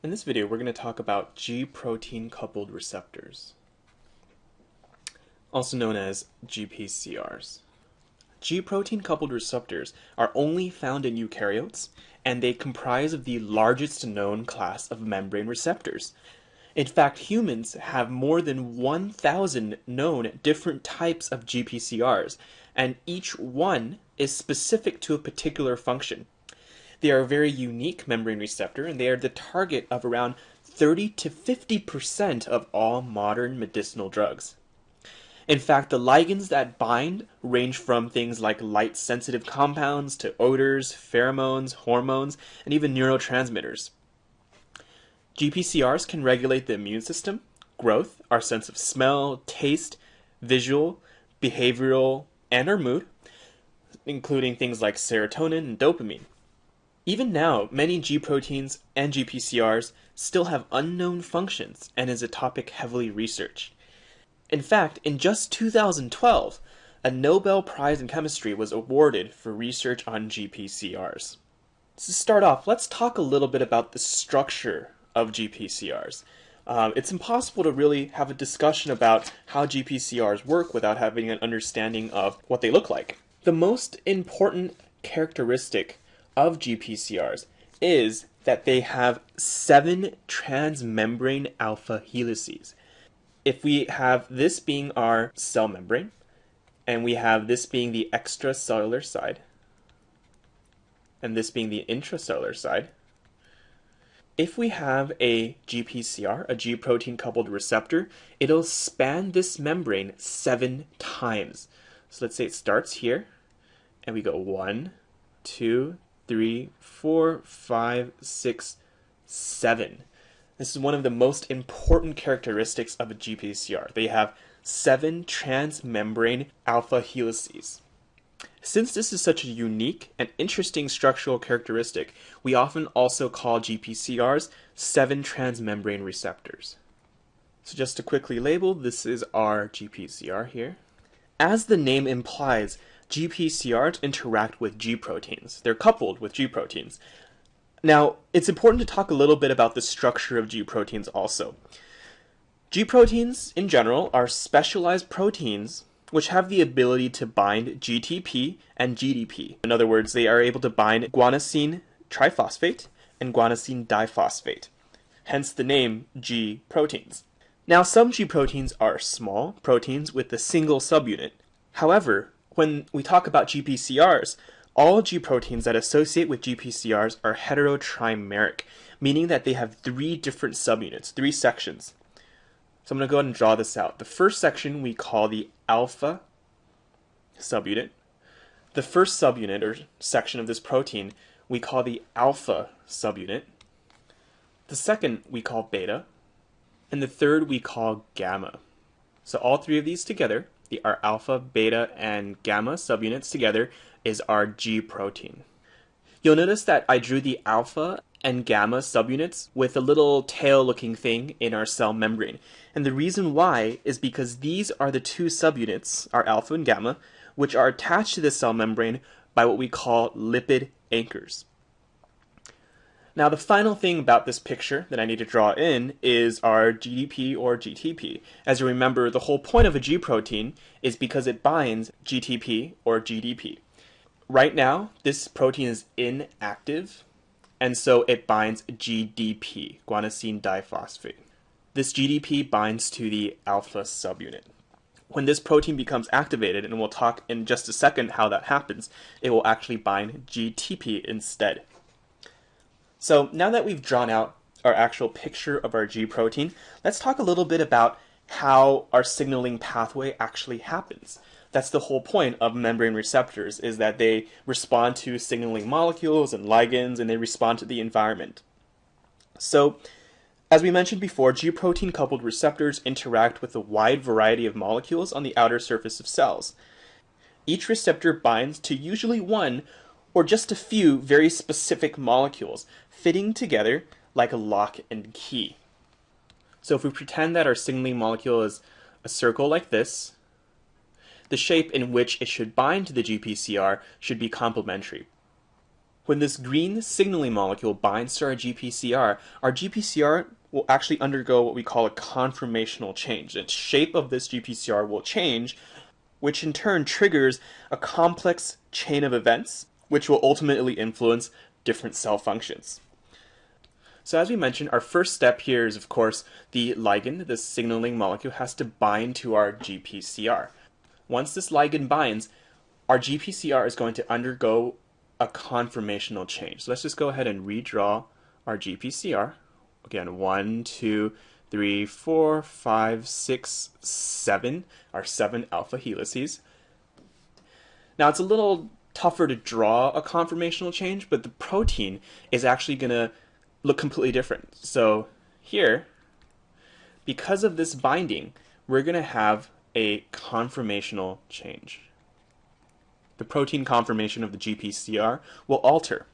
In this video, we're going to talk about G-protein coupled receptors, also known as GPCRs. G-protein coupled receptors are only found in eukaryotes, and they comprise of the largest known class of membrane receptors. In fact, humans have more than 1,000 known different types of GPCRs, and each one is specific to a particular function. They are a very unique membrane receptor, and they are the target of around 30 to 50% of all modern medicinal drugs. In fact, the ligands that bind range from things like light sensitive compounds to odors, pheromones, hormones, and even neurotransmitters. GPCRs can regulate the immune system, growth, our sense of smell, taste, visual, behavioral, and our mood, including things like serotonin and dopamine. Even now, many G proteins and GPCRs still have unknown functions and is a topic heavily researched. In fact, in just 2012, a Nobel Prize in Chemistry was awarded for research on GPCRs. To start off, let's talk a little bit about the structure of GPCRs. Um, it's impossible to really have a discussion about how GPCRs work without having an understanding of what they look like. The most important characteristic of GPCRs is that they have seven transmembrane alpha helices. If we have this being our cell membrane, and we have this being the extracellular side, and this being the intracellular side, if we have a GPCR, a G protein coupled receptor, it'll span this membrane seven times. So let's say it starts here, and we go one, two, three, four, five, six, seven. This is one of the most important characteristics of a GPCR. They have seven transmembrane alpha helices. Since this is such a unique and interesting structural characteristic, we often also call GPCRs 7 transmembrane receptors. So just to quickly label, this is our GPCR here. As the name implies, GPCRs interact with G proteins. They're coupled with G proteins. Now, it's important to talk a little bit about the structure of G proteins also. G proteins, in general, are specialized proteins which have the ability to bind GTP and GDP. In other words, they are able to bind guanosine triphosphate and guanosine diphosphate, hence the name G proteins. Now, some G proteins are small proteins with a single subunit. However, when we talk about GPCRs, all G proteins that associate with GPCRs are heterotrimeric, meaning that they have three different subunits, three sections. So I'm going to go ahead and draw this out. The first section we call the alpha subunit. The first subunit or section of this protein we call the alpha subunit. The second we call beta. And the third we call gamma. So all three of these together, the, our alpha, beta, and gamma subunits together is our G protein. You'll notice that I drew the alpha and gamma subunits with a little tail looking thing in our cell membrane. And the reason why is because these are the two subunits, our alpha and gamma, which are attached to the cell membrane by what we call lipid anchors. Now the final thing about this picture that I need to draw in is our GDP or GTP. As you remember, the whole point of a G protein is because it binds GTP or GDP. Right now, this protein is inactive, and so it binds GDP, guanosine diphosphate. This GDP binds to the alpha subunit. When this protein becomes activated, and we'll talk in just a second how that happens, it will actually bind GTP instead. So now that we've drawn out our actual picture of our G protein, let's talk a little bit about how our signaling pathway actually happens. That's the whole point of membrane receptors is that they respond to signaling molecules and ligands and they respond to the environment. So, as we mentioned before, G protein coupled receptors interact with a wide variety of molecules on the outer surface of cells. Each receptor binds to usually one or just a few very specific molecules, fitting together like a lock and key. So if we pretend that our signaling molecule is a circle like this, the shape in which it should bind to the GPCR should be complementary. when this green signaling molecule binds to our GPCR, our GPCR will actually undergo what we call a conformational change. The shape of this GPCR will change, which in turn triggers a complex chain of events, which will ultimately influence different cell functions. So as we mentioned, our first step here is, of course, the ligand, the signaling molecule, has to bind to our GPCR. Once this ligand binds, our GPCR is going to undergo a conformational change. So let's just go ahead and redraw our GPCR. Again, one, two, three, four, five, six, seven, our seven alpha helices. Now it's a little tougher to draw a conformational change, but the protein is actually going to look completely different. So here, because of this binding, we're going to have a conformational change. The protein conformation of the GPCR will alter.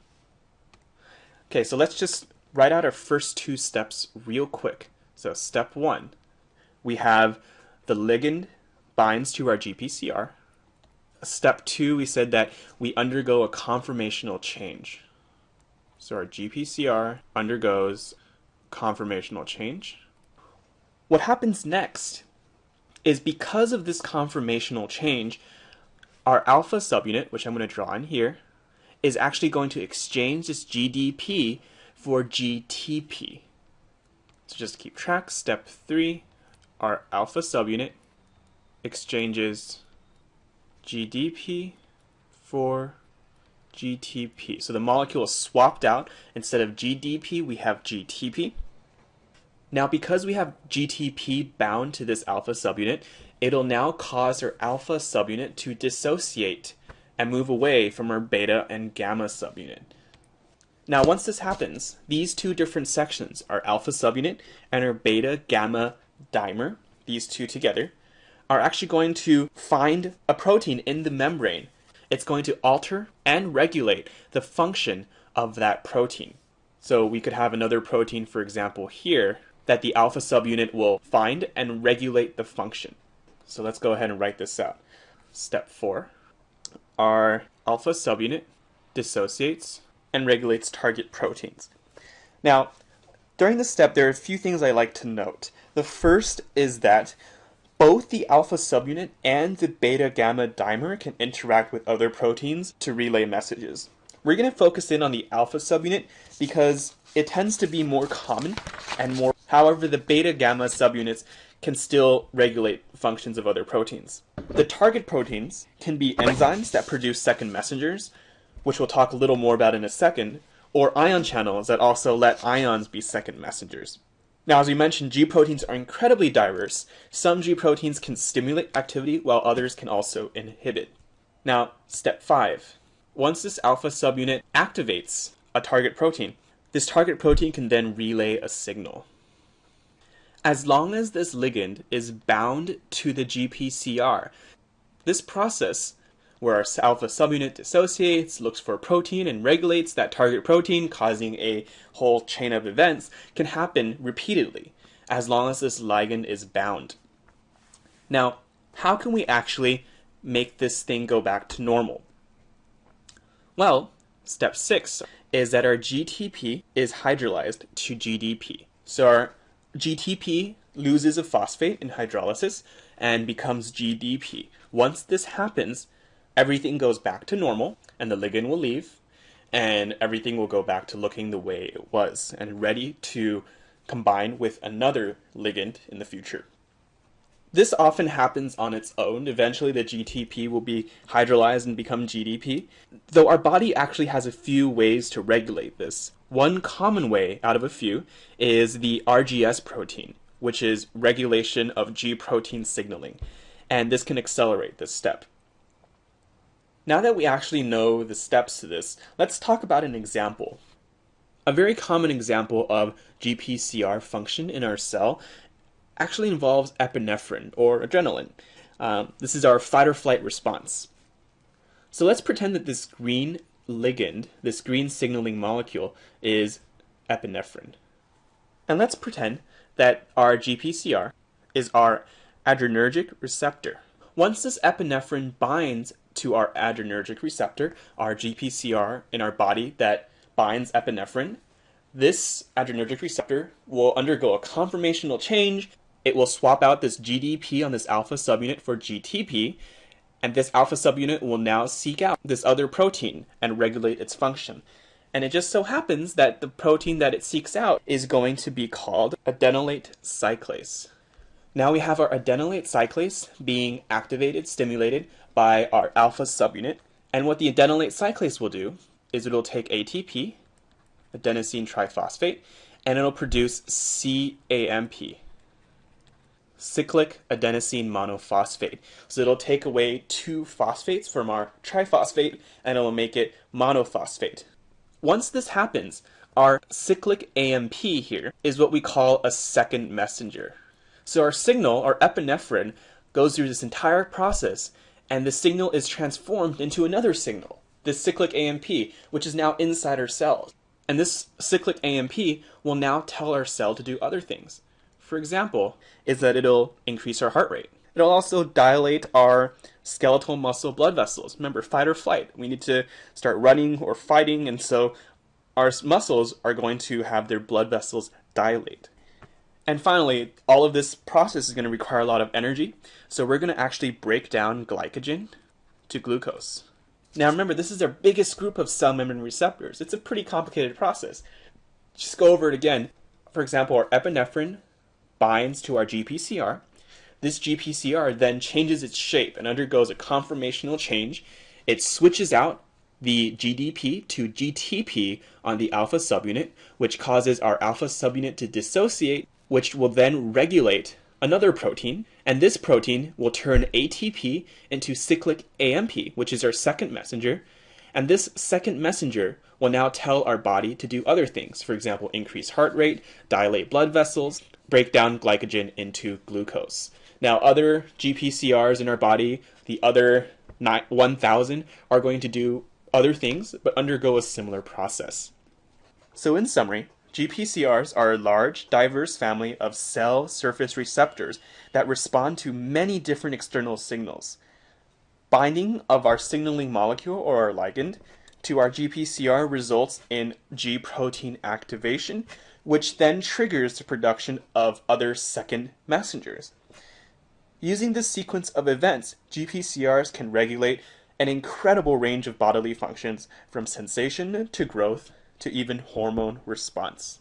Okay, so let's just write out our first two steps real quick. So step one, we have the ligand binds to our GPCR. Step two, we said that we undergo a conformational change. So our GPCR undergoes conformational change. What happens next is because of this conformational change, our alpha subunit, which I'm going to draw in here, is actually going to exchange this GDP for GTP. So just keep track. Step three, our alpha subunit exchanges GDP for GTP. So the molecule is swapped out. Instead of GDP, we have GTP. Now, because we have GTP bound to this alpha subunit, it'll now cause our alpha subunit to dissociate and move away from our beta and gamma subunit. Now, once this happens, these two different sections, our alpha subunit and our beta gamma dimer, these two together, are actually going to find a protein in the membrane it's going to alter and regulate the function of that protein. So we could have another protein, for example, here, that the alpha subunit will find and regulate the function. So let's go ahead and write this out. Step four, our alpha subunit dissociates and regulates target proteins. Now, during this step, there are a few things I like to note. The first is that both the alpha subunit and the beta gamma dimer can interact with other proteins to relay messages. We're going to focus in on the alpha subunit because it tends to be more common and more. However, the beta gamma subunits can still regulate functions of other proteins. The target proteins can be enzymes that produce second messengers, which we'll talk a little more about in a second, or ion channels that also let ions be second messengers. Now, as we mentioned, G proteins are incredibly diverse. Some G proteins can stimulate activity, while others can also inhibit. Now, step five. Once this alpha subunit activates a target protein, this target protein can then relay a signal. As long as this ligand is bound to the GPCR, this process where our alpha subunit dissociates, looks for a protein, and regulates that target protein, causing a whole chain of events, can happen repeatedly as long as this ligand is bound. Now, how can we actually make this thing go back to normal? Well, step six is that our GTP is hydrolyzed to GDP. So our GTP loses a phosphate in hydrolysis and becomes GDP. Once this happens, everything goes back to normal and the ligand will leave and everything will go back to looking the way it was and ready to combine with another ligand in the future. This often happens on its own. Eventually, the GTP will be hydrolyzed and become GDP, though our body actually has a few ways to regulate this. One common way out of a few is the RGS protein, which is regulation of G protein signaling, and this can accelerate this step. Now that we actually know the steps to this, let's talk about an example. A very common example of GPCR function in our cell actually involves epinephrine or adrenaline. Um, this is our fight or flight response. So let's pretend that this green ligand, this green signaling molecule, is epinephrine. And let's pretend that our GPCR is our adrenergic receptor. Once this epinephrine binds to our adrenergic receptor, our GPCR in our body that binds epinephrine. This adrenergic receptor will undergo a conformational change. It will swap out this GDP on this alpha subunit for GTP, and this alpha subunit will now seek out this other protein and regulate its function. And it just so happens that the protein that it seeks out is going to be called adenylate cyclase. Now we have our adenylate cyclase being activated, stimulated by our alpha subunit. And what the adenylate cyclase will do is it'll take ATP, adenosine triphosphate, and it'll produce CAMP, cyclic adenosine monophosphate. So it'll take away two phosphates from our triphosphate and it'll make it monophosphate. Once this happens, our cyclic AMP here is what we call a second messenger. So our signal, our epinephrine, goes through this entire process and the signal is transformed into another signal, this cyclic AMP, which is now inside our cells. And this cyclic AMP will now tell our cell to do other things. For example, is that it'll increase our heart rate. It'll also dilate our skeletal muscle blood vessels. Remember, fight or flight. We need to start running or fighting, and so our muscles are going to have their blood vessels dilate. And finally, all of this process is going to require a lot of energy, so we're going to actually break down glycogen to glucose. Now remember, this is our biggest group of cell membrane receptors. It's a pretty complicated process. Just go over it again. For example, our epinephrine binds to our GPCR. This GPCR then changes its shape and undergoes a conformational change. It switches out the GDP to GTP on the alpha subunit, which causes our alpha subunit to dissociate which will then regulate another protein, and this protein will turn ATP into cyclic AMP, which is our second messenger, and this second messenger will now tell our body to do other things, for example, increase heart rate, dilate blood vessels, break down glycogen into glucose. Now, other GPCRs in our body, the other 1000, are going to do other things, but undergo a similar process. So in summary, GPCRs are a large, diverse family of cell surface receptors that respond to many different external signals. Binding of our signaling molecule or our ligand to our GPCR results in G protein activation, which then triggers the production of other second messengers. Using this sequence of events, GPCRs can regulate an incredible range of bodily functions from sensation to growth to even hormone response.